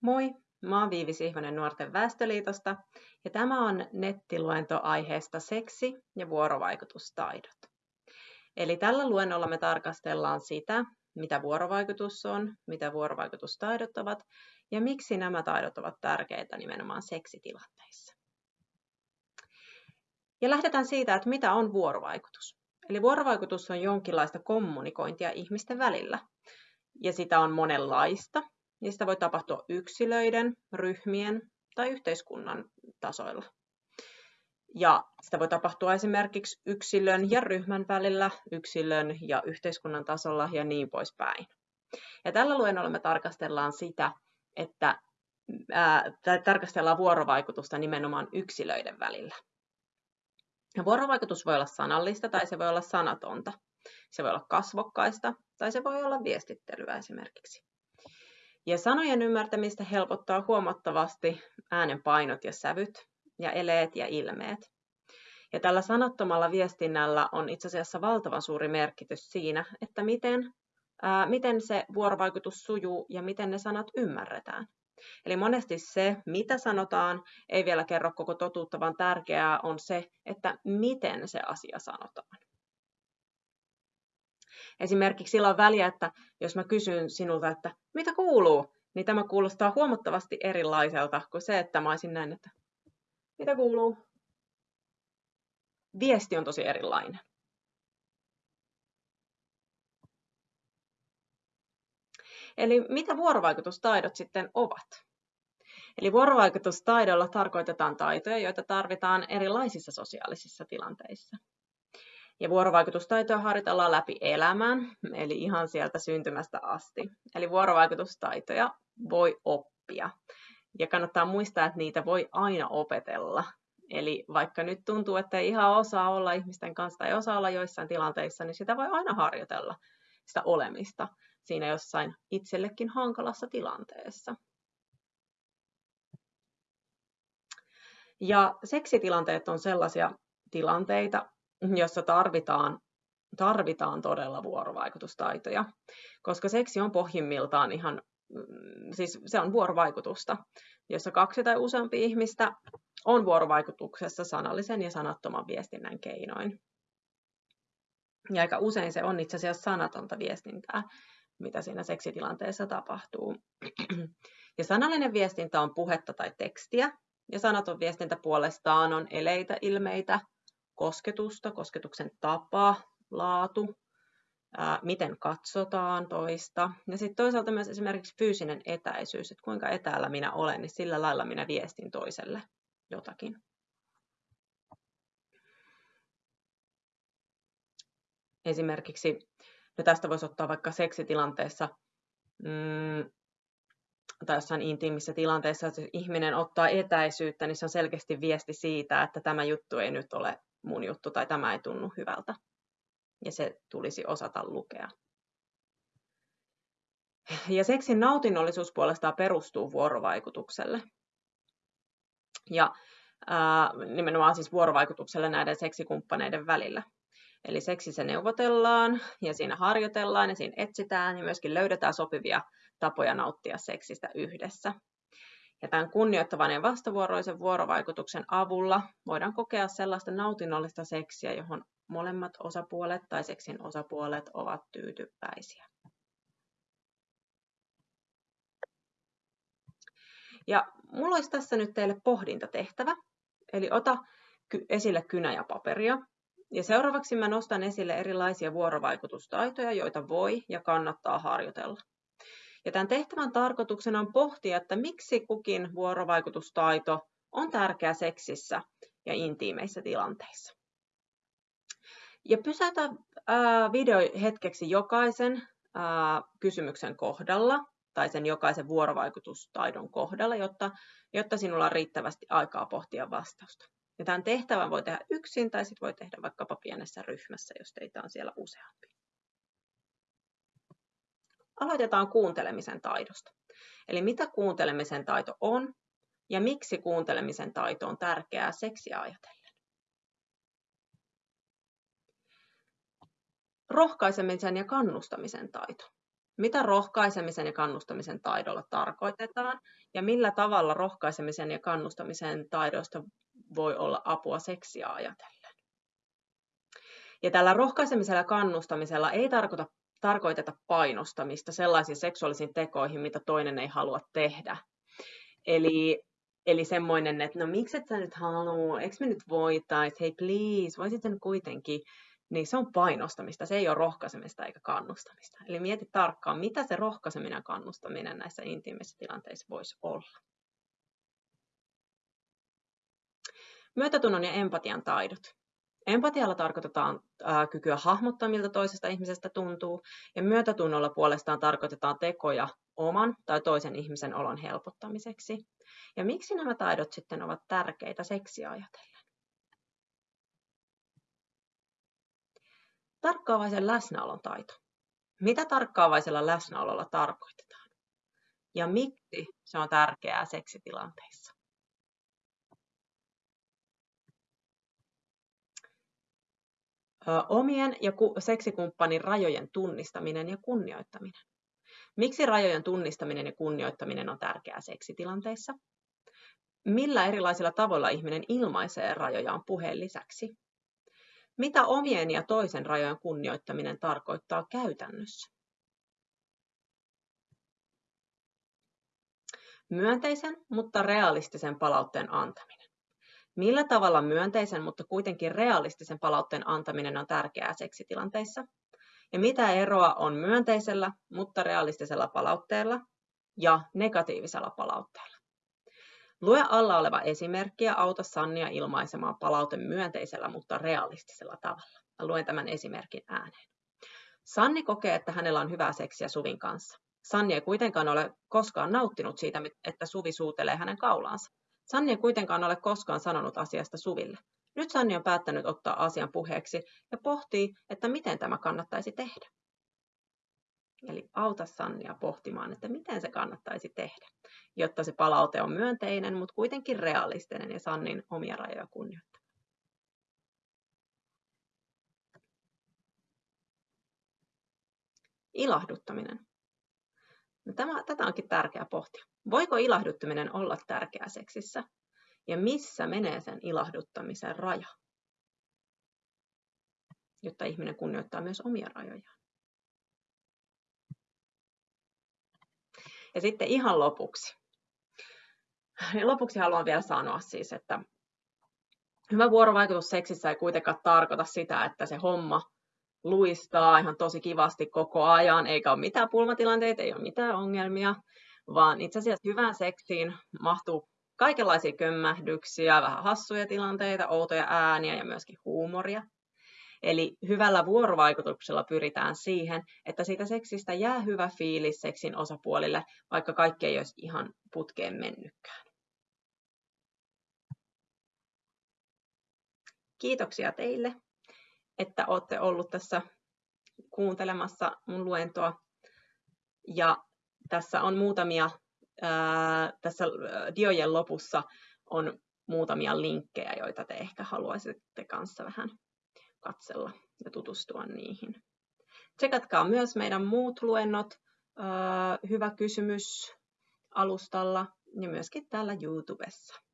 Moi, mä oon Viivi Sihvonen Nuorten Väestöliitosta ja tämä on nettiluento aiheesta seksi ja vuorovaikutustaidot. Eli tällä luennolla me tarkastellaan sitä, mitä vuorovaikutus on, mitä vuorovaikutustaidot ovat ja miksi nämä taidot ovat tärkeitä nimenomaan seksitilanteissa. Ja lähdetään siitä, että mitä on vuorovaikutus. Eli vuorovaikutus on jonkinlaista kommunikointia ihmisten välillä. Ja sitä on monenlaista, sitä voi tapahtua yksilöiden, ryhmien tai yhteiskunnan tasoilla. Ja sitä voi tapahtua esimerkiksi yksilön ja ryhmän välillä, yksilön ja yhteiskunnan tasolla ja niin poispäin. Ja tällä luennolla me tarkastellaan sitä, että ää, tarkastellaan vuorovaikutusta nimenomaan yksilöiden välillä. Ja vuorovaikutus voi olla sanallista tai se voi olla sanatonta. Se voi olla kasvokkaista tai se voi olla viestittelyä esimerkiksi. Ja sanojen ymmärtämistä helpottaa huomattavasti äänen painot ja sävyt ja eleet ja ilmeet. Ja tällä sanattomalla viestinnällä on itse asiassa valtavan suuri merkitys siinä, että miten, ää, miten se vuorovaikutus sujuu ja miten ne sanat ymmärretään. Eli monesti se, mitä sanotaan, ei vielä kerro koko totuutta, vaan tärkeää on se, että miten se asia sanotaan. Esimerkiksi sillä on väliä, että jos mä kysyn sinulta, että mitä kuuluu, niin tämä kuulostaa huomattavasti erilaiselta kuin se, että mä olisin näin, että mitä kuuluu. Viesti on tosi erilainen. Eli mitä vuorovaikutustaidot sitten ovat? Eli vuorovaikutustaidolla tarkoitetaan taitoja, joita tarvitaan erilaisissa sosiaalisissa tilanteissa. Ja vuorovaikutustaitoja harjoitellaan läpi elämän, eli ihan sieltä syntymästä asti. Eli vuorovaikutustaitoja voi oppia. Ja kannattaa muistaa, että niitä voi aina opetella. Eli vaikka nyt tuntuu, että ei ihan osaa olla ihmisten kanssa tai osaa olla joissain tilanteissa, niin sitä voi aina harjoitella, sitä olemista siinä jossain itsellekin hankalassa tilanteessa. Ja seksitilanteet on sellaisia tilanteita, jossa tarvitaan, tarvitaan todella vuorovaikutustaitoja, koska seksi on pohjimmiltaan ihan, mm, siis se on vuorovaikutusta, jossa kaksi tai useampi ihmistä on vuorovaikutuksessa sanallisen ja sanattoman viestinnän keinoin. Ja aika usein se on itse asiassa sanatonta viestintää, mitä siinä seksitilanteessa tapahtuu. Ja sanallinen viestintä on puhetta tai tekstiä, ja sanaton viestintä puolestaan on eleitä, ilmeitä, kosketusta, kosketuksen tapa, laatu, ää, miten katsotaan toista. Ja sitten toisaalta myös esimerkiksi fyysinen etäisyys, että kuinka etäällä minä olen, niin sillä lailla minä viestin toiselle jotakin. Esimerkiksi, no tästä voisi ottaa vaikka seksitilanteessa, mm, tai jossain intiimissä tilanteessa, että jos ihminen ottaa etäisyyttä, niin se on selkeästi viesti siitä, että tämä juttu ei nyt ole mun juttu tai tämä ei tunnu hyvältä. Ja se tulisi osata lukea. Ja seksin nautinnollisuus puolestaan perustuu vuorovaikutukselle. Ja ää, nimenomaan siis vuorovaikutukselle näiden seksikumppaneiden välillä. Eli seksissä neuvotellaan ja siinä harjoitellaan ja siinä etsitään ja myöskin löydetään sopivia tapoja nauttia seksistä yhdessä. Ja tämän kunnioittavan ja vastavuoroisen vuorovaikutuksen avulla voidaan kokea sellaista nautinnollista seksiä, johon molemmat osapuolet tai seksin osapuolet ovat tyytyväisiä. Ja mulla olisi tässä nyt teille pohdintatehtävä. Eli ota esille kynä ja paperia. Ja seuraavaksi mä nostan esille erilaisia vuorovaikutustaitoja, joita voi ja kannattaa harjoitella. Ja tämän tehtävän tarkoituksena on pohtia, että miksi kukin vuorovaikutustaito on tärkeä seksissä ja intiimeissä tilanteissa. Ja pysäytä video hetkeksi jokaisen kysymyksen kohdalla tai sen jokaisen vuorovaikutustaidon kohdalla, jotta, jotta sinulla on riittävästi aikaa pohtia vastausta. Ja tämän tehtävän voi tehdä yksin tai sitten voi tehdä vaikkapa pienessä ryhmässä, jos teitä on siellä useampi. Aloitetaan kuuntelemisen taidosta. Eli mitä kuuntelemisen taito on ja miksi kuuntelemisen taito on tärkeää seksiä ajatellen. Rohkaisemisen ja kannustamisen taito. mitä rohkaisemisen ja kannustamisen taidolla tarkoitetaan ja millä tavalla rohkaisemisen ja kannustamisen taidoista voi olla apua seksiä ajatellen. Ja tällä rohkaisemisella ja kannustamisella ei tarkoita, tarkoiteta painostamista sellaisiin seksuaalisiin tekoihin, mitä toinen ei halua tehdä. Eli, eli semmoinen, että no miksi et sä nyt halua, eikö me nyt voitais, hei please, voisit sen kuitenkin, niin se on painostamista, se ei ole rohkaisemista eikä kannustamista. Eli mieti tarkkaan, mitä se rohkaiseminen ja kannustaminen näissä intiimeissä tilanteissa voisi olla. Myötätunnon ja empatian taidot. Empatialla tarkoitetaan ää, kykyä hahmottaa, miltä toisesta ihmisestä tuntuu, ja myötätunnolla puolestaan tarkoitetaan tekoja oman tai toisen ihmisen olon helpottamiseksi. Ja miksi nämä taidot sitten ovat tärkeitä seksiä ajatellen? Tarkkaavaisen läsnäolon taito. Mitä tarkkaavaisella läsnäololla tarkoitetaan? Ja miksi se on tärkeää seksitilanteissa? Omien ja seksikumppanin rajojen tunnistaminen ja kunnioittaminen. Miksi rajojen tunnistaminen ja kunnioittaminen on tärkeää seksitilanteissa? Millä erilaisilla tavoilla ihminen ilmaisee rajojaan puheen lisäksi? Mitä omien ja toisen rajojen kunnioittaminen tarkoittaa käytännössä? Myönteisen, mutta realistisen palautteen antaminen. Millä tavalla myönteisen, mutta kuitenkin realistisen palautteen antaminen on tärkeää seksitilanteissa? Ja mitä eroa on myönteisellä, mutta realistisella palautteella ja negatiivisella palautteella? Lue alla oleva esimerkki ja auta Sannia ilmaisemaan palaute myönteisellä, mutta realistisella tavalla. Mä luen tämän esimerkin ääneen. Sanni kokee, että hänellä on hyvää seksiä Suvin kanssa. Sanni ei kuitenkaan ole koskaan nauttinut siitä, että Suvi suutelee hänen kaulaansa. Sanni ei kuitenkaan ole koskaan sanonut asiasta Suville. Nyt Sanni on päättänyt ottaa asian puheeksi ja pohtii, että miten tämä kannattaisi tehdä. Eli auta Sannia pohtimaan, että miten se kannattaisi tehdä, jotta se palaute on myönteinen, mutta kuitenkin realistinen ja Sannin omia rajoja kunnioittaa. Ilahduttaminen. No tämä, tätä onkin tärkeää pohtia. Voiko ilahduttaminen olla tärkeää seksissä? Ja missä menee sen ilahduttamisen raja? Jotta ihminen kunnioittaa myös omia rajojaan. Ja sitten ihan lopuksi. Lopuksi haluan vielä sanoa siis, että hyvä vuorovaikutus seksissä ei kuitenkaan tarkoita sitä, että se homma luistaa ihan tosi kivasti koko ajan, eikä ole mitään pulmatilanteita, ei ole mitään ongelmia, vaan itse asiassa hyvään seksiin mahtuu kaikenlaisia kömmähdyksiä, vähän hassuja tilanteita, outoja ääniä ja myöskin huumoria. Eli hyvällä vuorovaikutuksella pyritään siihen, että siitä seksistä jää hyvä fiilis seksin osapuolille, vaikka kaikki ei olisi ihan putkeen mennytkään. Kiitoksia teille, että olette ollut tässä kuuntelemassa mun luentoa. Ja tässä on muutamia, ää, tässä diojen lopussa on muutamia linkkejä, joita te ehkä haluaisitte kanssa vähän katsella ja tutustua niihin. Tsekatkaa myös meidän muut luennot, hyvä kysymys alustalla ja myöskin täällä YouTubessa.